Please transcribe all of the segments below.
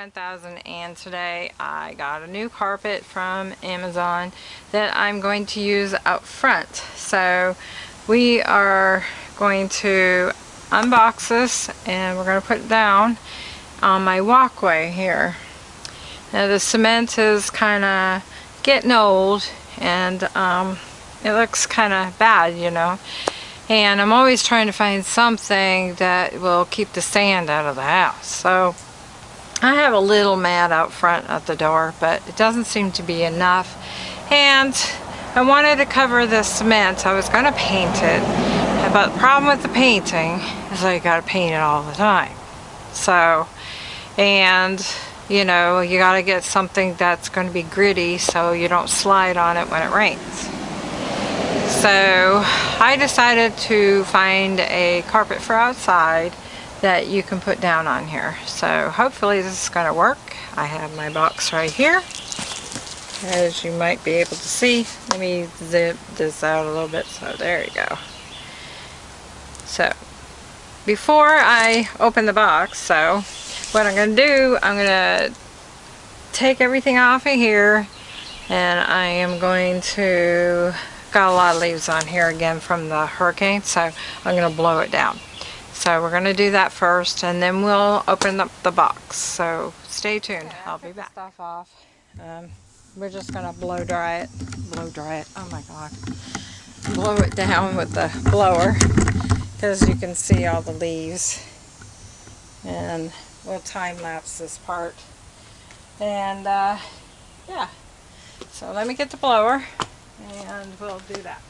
1000 and today I got a new carpet from Amazon that I'm going to use out front. So we are going to unbox this and we're going to put it down on my walkway here. Now the cement is kind of getting old and um, it looks kind of bad, you know. And I'm always trying to find something that will keep the sand out of the house. So I have a little mat out front at the door, but it doesn't seem to be enough. And I wanted to cover the cement. I was going to paint it. But the problem with the painting is I got to paint it all the time. So, and you know, you got to get something that's going to be gritty so you don't slide on it when it rains. So I decided to find a carpet for outside that you can put down on here. So hopefully this is going to work. I have my box right here. As you might be able to see, let me zip this out a little bit. So there you go. So before I open the box, so what I'm going to do, I'm going to take everything off of here and I am going to, got a lot of leaves on here again from the hurricane, so I'm going to blow it down. So we're going to do that first and then we'll open up the box. So stay tuned. Okay, I'll be back. Stuff off. Um, we're just going to blow dry it. Blow dry it. Oh my god. Blow it down with the blower because you can see all the leaves. And we'll time lapse this part. And uh, yeah. So let me get the blower and we'll do that.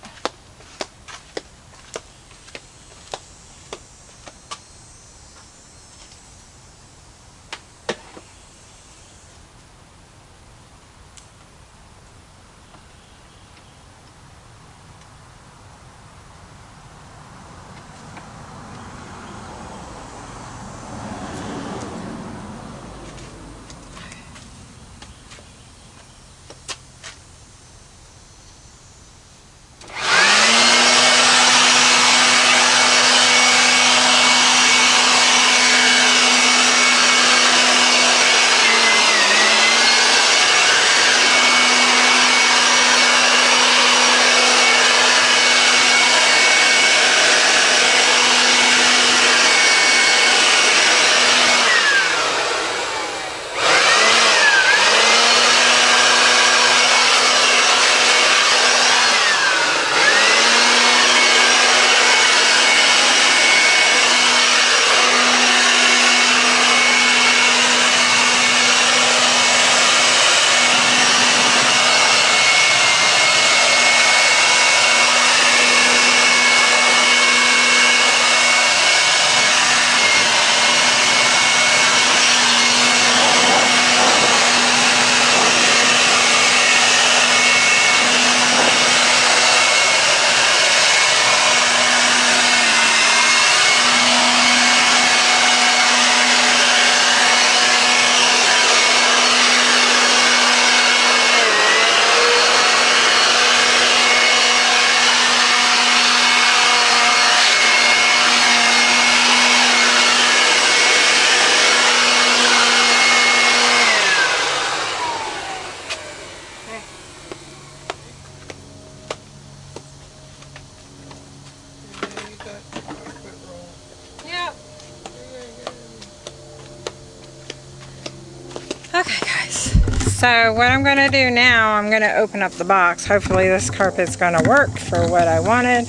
So what I'm going to do now, I'm going to open up the box. Hopefully this carpet's going to work for what I wanted.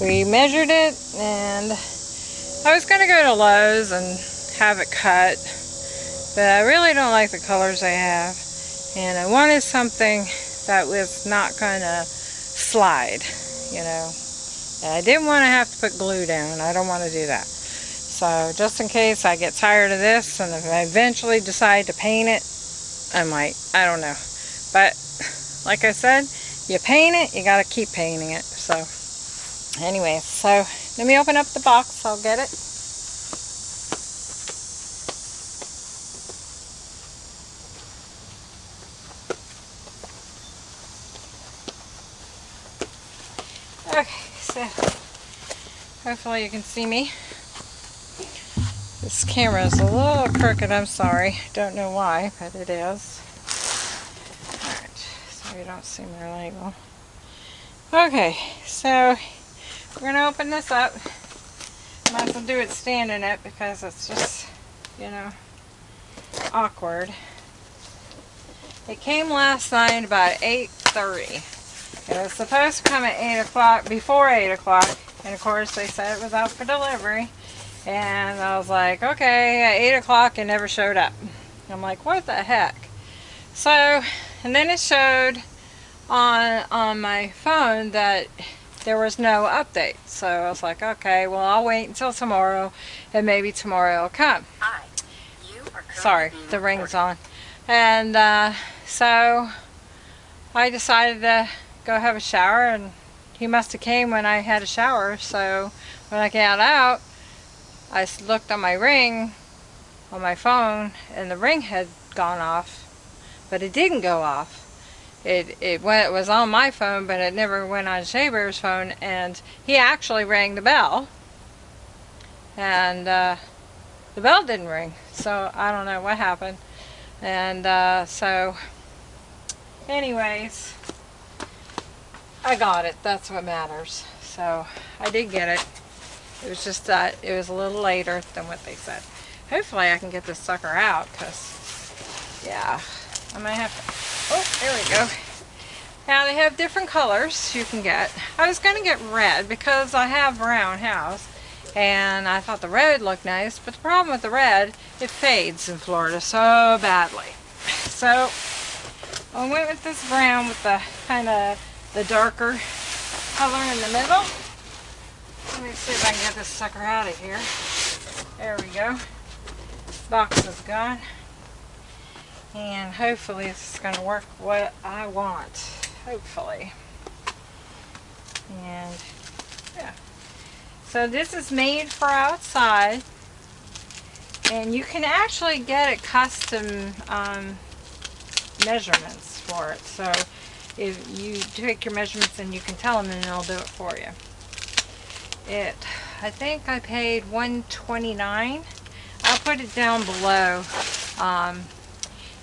We measured it and I was going to go to Lowe's and have it cut. But I really don't like the colors they have. And I wanted something that was not going to slide, you know. And I didn't want to have to put glue down. I don't want to do that. So just in case I get tired of this and if I eventually decide to paint it, I might. I don't know. But like I said, you paint it, you got to keep painting it. So anyway, so let me open up the box. I'll get it. Okay, so hopefully you can see me. This camera is a little crooked, I'm sorry. Don't know why, but it is. Alright, so you don't see my label. Okay, so we're going to open this up. Might as well do it standing it because it's just, you know, awkward. It came last night about 8.30. It was supposed to come at 8 o'clock, before 8 o'clock, and of course they said it was out for delivery. And I was like, okay, at 8 o'clock it never showed up. I'm like, what the heck? So, and then it showed on, on my phone that there was no update. So I was like, okay, well I'll wait until tomorrow and maybe tomorrow will come. Hi. You are Sorry, the ring's on. And uh, so I decided to go have a shower and he must have came when I had a shower. So when I got out, I looked on my ring on my phone and the ring had gone off, but it didn't go off. It, it went, it was on my phone, but it never went on Shea phone, and he actually rang the bell, and uh, the bell didn't ring, so I don't know what happened, and uh, so, anyways, I got it, that's what matters, so I did get it, it was just that it was a little later than what they said. Hopefully I can get this sucker out, because, yeah, I might have to, oh, there we go. Now they have different colors you can get. I was going to get red because I have brown house and I thought the red looked nice, but the problem with the red, it fades in Florida so badly. So I went with this brown with the kind of the darker color in the middle. Let me see if I can get this sucker out of here. There we go. Box is gone. And hopefully this is going to work what I want. Hopefully. And yeah. So this is made for outside. And you can actually get it custom um, measurements for it. So if you take your measurements and you can tell them and they'll do it for you. It, I think I paid 129 I'll put it down below. Um,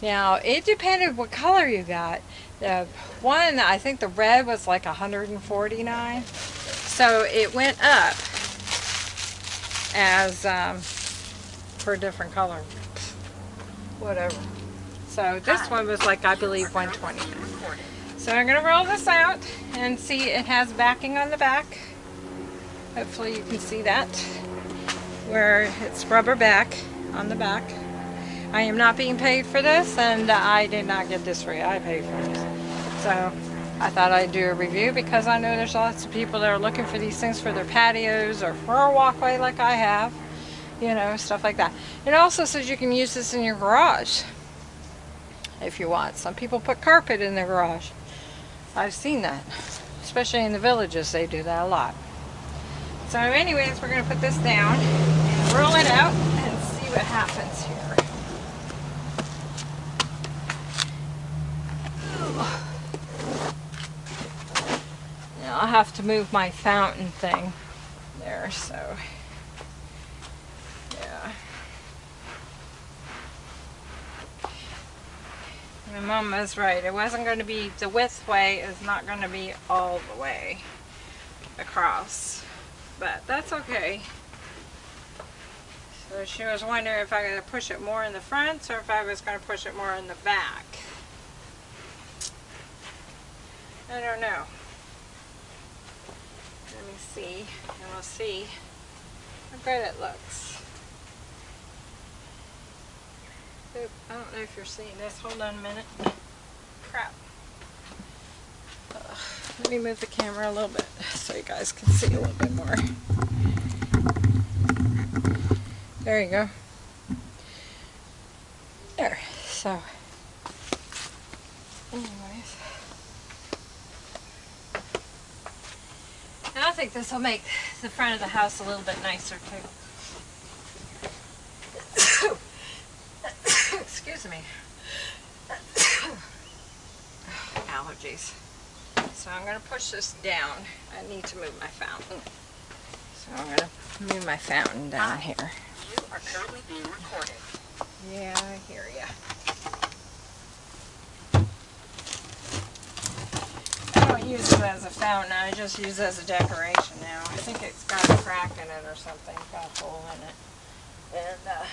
now, it depended what color you got. The one, I think the red was like 149. So it went up as um, for a different color. Whatever. So this Hi. one was like, I believe, are 129. being recorded. So I'm going to roll this out and see it has backing on the back. Hopefully you can see that where it's rubber back on the back. I am not being paid for this and I did not get this free. I paid for this. So I thought I'd do a review because I know there's lots of people that are looking for these things for their patios or for a walkway like I have. You know, stuff like that. It also says you can use this in your garage if you want. Some people put carpet in their garage. I've seen that. Especially in the villages, they do that a lot. So anyways, we're going to put this down and roll it out and see what happens here. I'll have to move my fountain thing there, so yeah. My mom was right. It wasn't going to be, the width way is not going to be all the way across. But that's okay. So she was wondering if I going to push it more in the front or if I was going to push it more in the back. I don't know. Let me see, and we'll see how good it looks. Oop, I don't know if you're seeing this. Hold on a minute. Crap. Let me move the camera a little bit so you guys can see a little bit more. There you go. There. So, anyways. And I think this will make the front of the house a little bit nicer too. Excuse me. Allergies. So I'm going to push this down. I need to move my fountain. So I'm going to move my fountain down here. You are currently being recorded. Yeah, I hear ya. I don't use it as a fountain, I just use it as a decoration now. I think it's got a crack in it or something, got a hole in it. And, uh,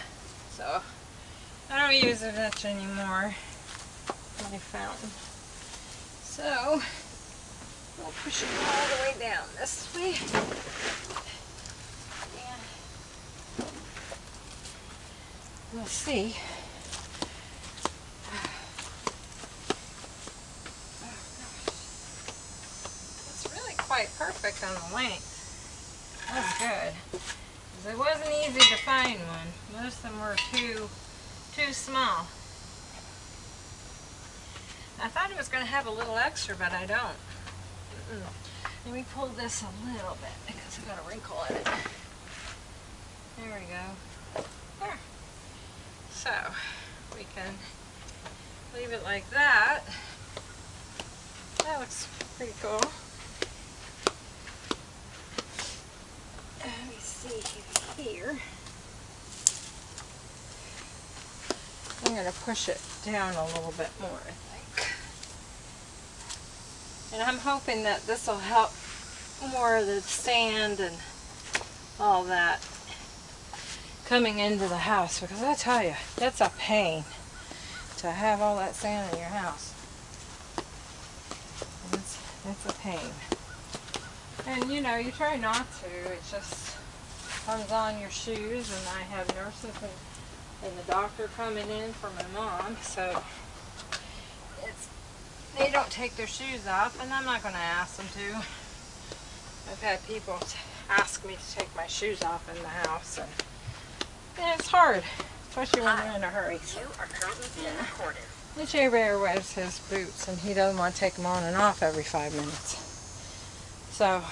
so, I don't use it much anymore. My fountain. So, we'll push it all the way down this way. And we'll see. It's really quite perfect on the length. That's good. It wasn't easy to find one. Most of them were too, too small. I thought it was going to have a little extra, but I don't. Let me pull this a little bit because I got a wrinkle in it. There we go. There. So, we can leave it like that. That looks pretty cool. Let me see here. I'm going to push it down a little bit more. And I'm hoping that this will help more of the sand and all that coming into the house because I tell you, that's a pain to have all that sand in your house. It's, it's a pain. And you know, you try not to. It just comes on your shoes and I have nurses and, and the doctor coming in for my mom. So they don't take their shoes off and I'm not going to ask them to. I've had people t- ask me to take my shoes off in the house and, and it's hard, especially when they're in a hurry. You are currently being recorded. The J Bear wears his boots and he doesn't want to take them on and off every five minutes. So,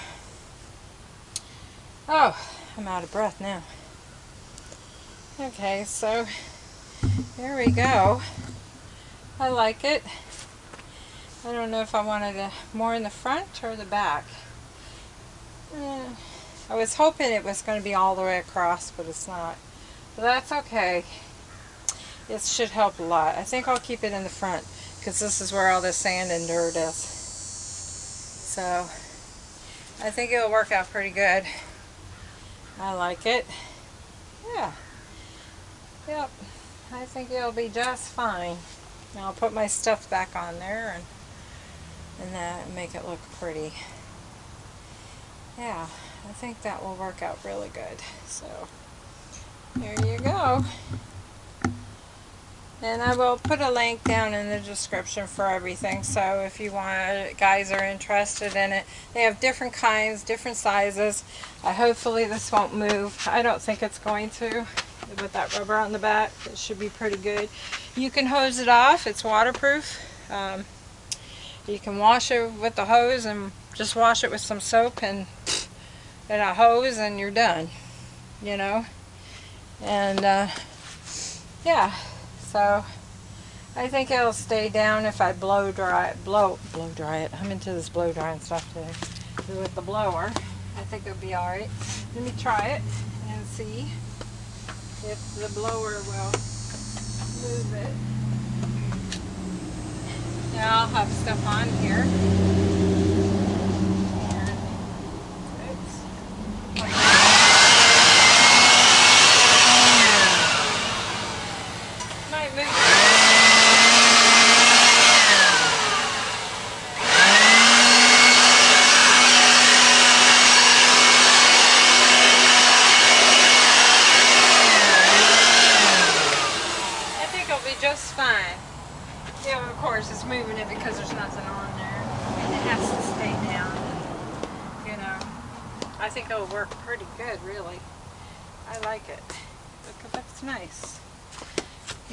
oh, I'm out of breath now. Okay, so there we go. I like it. I don't know if I wanted it more in the front or the back. Eh, I was hoping it was going to be all the way across, but it's not. But that's okay. It should help a lot. I think I'll keep it in the front because this is where all the sand and dirt is. So I think it'll work out pretty good. I like it. Yeah. Yep. I think it'll be just fine. Now I'll put my stuff back on there and and that make it look pretty. Yeah, I think that will work out really good. So there you go. And I will put a link down in the description for everything. So if you want, guys are interested in it, they have different kinds, different sizes. Uh, hopefully this won't move. I don't think it's going to. With that rubber on the back, it should be pretty good. You can hose it off. It's waterproof. Um, you can wash it with the hose and just wash it with some soap and, and a hose and you're done. You know? And uh, yeah. So I think it'll stay down if I blow dry it, blow, blow dry it. I'm into this blow drying stuff today. With the blower, I think it'll be alright. Let me try it and see if the blower will move it. Now I'll have stuff on here. And it's might move. I think it'll be just fine. Yeah, of course, it's moving it because there's nothing on there. It has to stay down. You know, I think it'll work pretty good, really. I like it. Look, it looks nice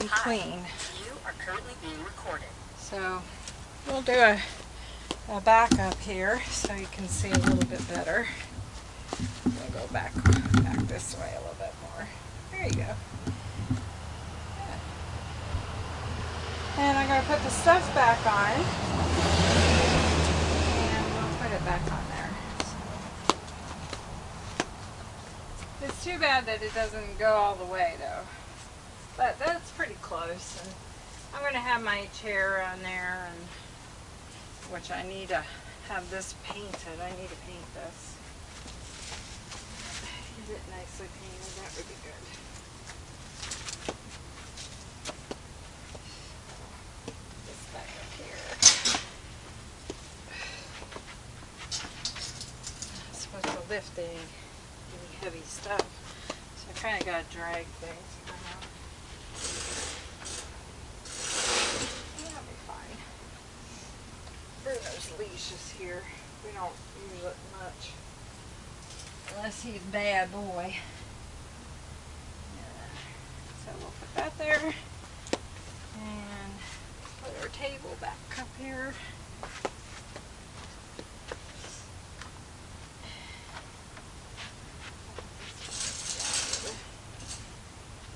and Hi. clean. You are currently being recorded. So we'll do a, a backup here so you can see a little bit better. We'll go back back this way a little bit more. There you go. And I'm going to put the stuff back on. And we'll put it back on there. It's too bad that it doesn't go all the way though. But that's pretty close. And I'm gonna have my chair on there and which I need to have this painted. I need to paint this. Get it nicely painted, that would be good. This back up here. Not supposed to lift any, heavy stuff. So I kinda gotta drag things. Uh-huh. That'll be fine. Bruno's leash is here. We don't use it much. Unless he's a bad boy. Yeah. So we'll put that there. And put our table back up here.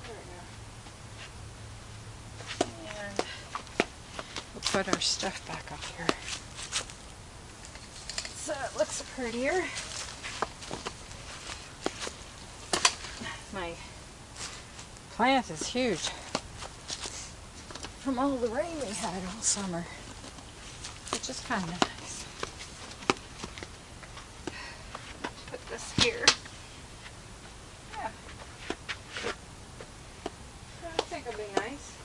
There we go. And we'll put our stuff back up here. So it looks prettier. My plant is huge from all the rain we had all summer, which is kind of nice. Put this here. Yeah. I think it'll be nice.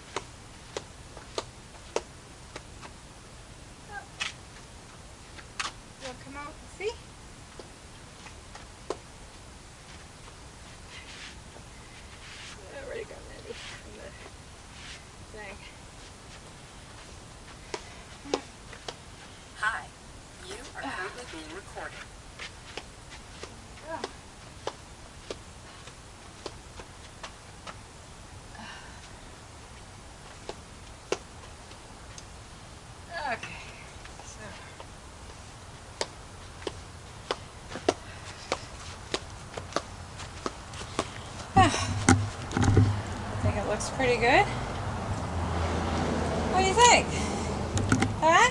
You'll come out and see? Yeah, Already got Eddie in the thing. Hi. You are currently being Oh. Okay, so. Ah. I think it looks pretty good. What do you think? Huh?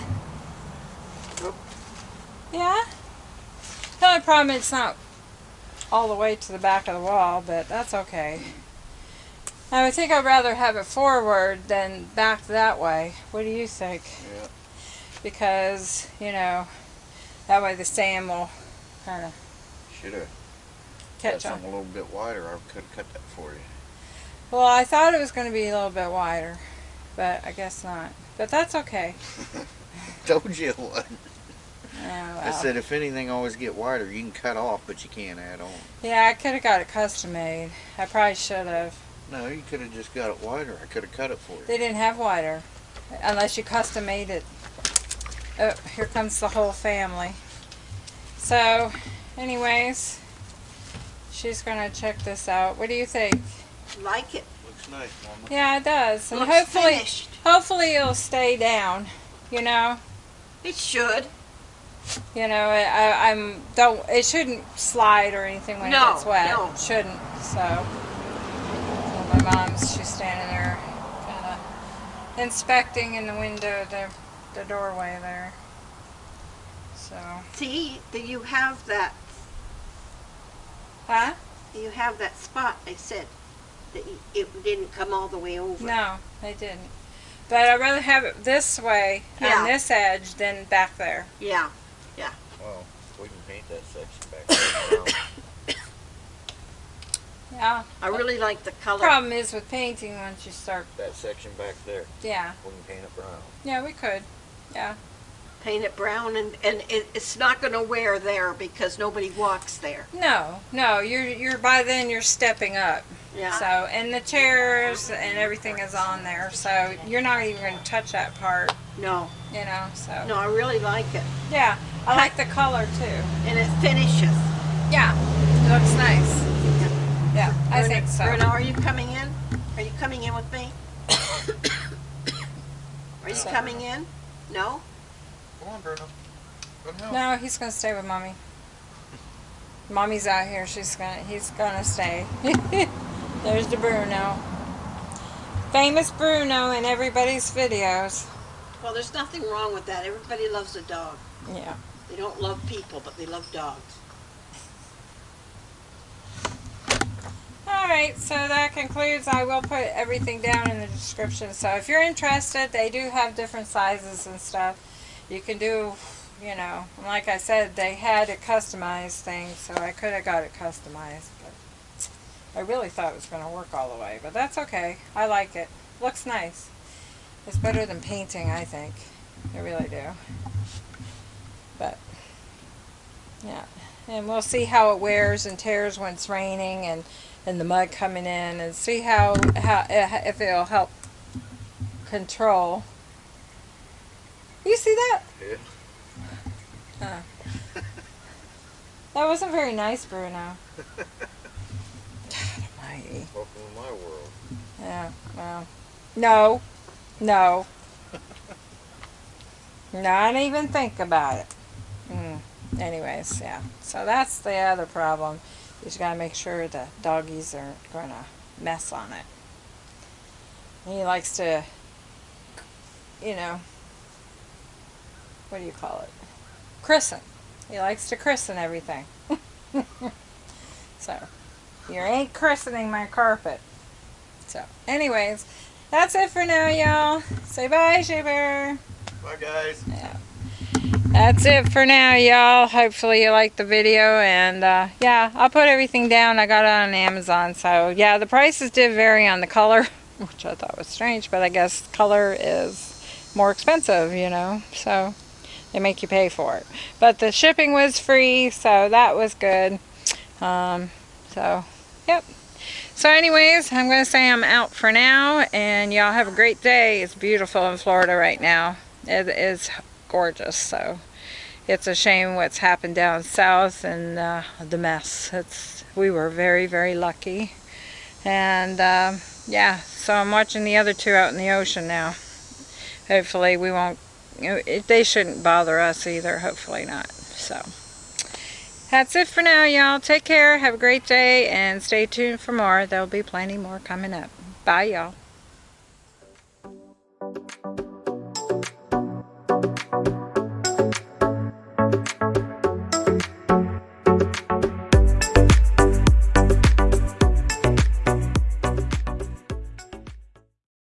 Yeah? The only problem it's not all the way to the back of the wall, but that's okay. I would think I'd rather have it forward than back that way. What do you think? Yeah. Because, you know, that way the sand will kind of Should have catch on. a little bit wider. I could have cut that for you. Well, I thought it was going to be a little bit wider, but I guess not. But that's okay. Told you it wasn't. Oh, I said if anything always get wider, you can cut off, but you can't add on. Yeah, I could have got it custom made. I probably should have. No, you could have just got it wider. I could have cut it for you. They didn't have wider, unless you custom made it. Oh, here comes the whole family. So, anyways, she's gonna check this out. What do you think? Like it. Looks nice, Mama. Yeah, it does, and Looks hopefully, finished. hopefully it'll stay down. You know, It should. You know, I, I'm don't. It shouldn't slide or anything when No, it gets wet. no. It shouldn't. So, my mom's she's standing there, kind of inspecting in the window the the doorway there. So, See, that you have that, huh? you have that spot, I said, that it didn't come all the way over. No, they didn't. But I'd rather have it this way Yeah. on this edge than back there. Yeah, Well, we can paint that section back there. Yeah. I really like the color. Problem is with painting once you start. that section back there. Yeah. We can paint it brown. Yeah, we could. Yeah. Paint it brown and, and it, it's not gonna wear there because nobody walks there. No, no, you're you're by then you're stepping up. Yeah. So and the chairs and everything is on there, so you're not even going to touch that part, No, you know. So no, I really like it. yeah, I like the color too. And it finishes. Yeah, it looks nice. Yeah, I Bruno- think so. Bruno, are you coming in? Are you coming in with me? Are you So- coming in? No? Come on, Bruno. Go. No, he's gonna stay with mommy. Mommy's out here. She's gonna. He's gonna stay. There's the Bruno. Famous Bruno in everybody's videos. Well, there's nothing wrong with that. Everybody loves a dog. Yeah. They don't love people, but they love dogs. Alright, so that concludes. I will put everything down in the description. So if you're interested, they do have different sizes and stuff. You can do, you know, like I said, they had a customized thing, so I could have got it customized. But I really thought it was going to work all the way, but that's okay. I like it. Looks nice. It's better than painting, I think. I really do. But, yeah. And we'll see how it wears and tears when it's raining and, and the mud coming in and see how, how if it'll help control. You see that? Yeah. Huh. That wasn't very nice, Bruno. God almighty. Welcome to my world. Yeah, well. No. No. Not even think about it. Mm. Anyways, yeah. So that's the other problem. You just gotta make sure the doggies aren't gonna mess on it. He likes to, you know, what do you call it? Christen. He likes to christen everything. so, you ain't christening my carpet. So, anyways, that's it for now, y'all. Say bye, Shaver. Bye, guys. Yeah. That's it for now, y'all. Hopefully you liked the video. And, uh, yeah, I'll put everything down. I got it on Amazon. So, yeah, the prices did vary on the color, which I thought was strange. But I guess color is more expensive, you know. So, they make you pay for it. But the shipping was free, so that was good. Um, so, yep. So anyways, I'm going to say I'm out for now, and y'all have a great day. It's beautiful in Florida right now. It is gorgeous, so it's a shame what's happened down south and uh, the mess. It's We were very, very lucky. And um, yeah, so I'm watching the other two out in the ocean now. Hopefully we won't, they shouldn't bother us either. Hopefully not. So that's it for now, y'all. Take care. Have a great day and stay tuned for more. There'll be plenty more coming up. Bye, y'all.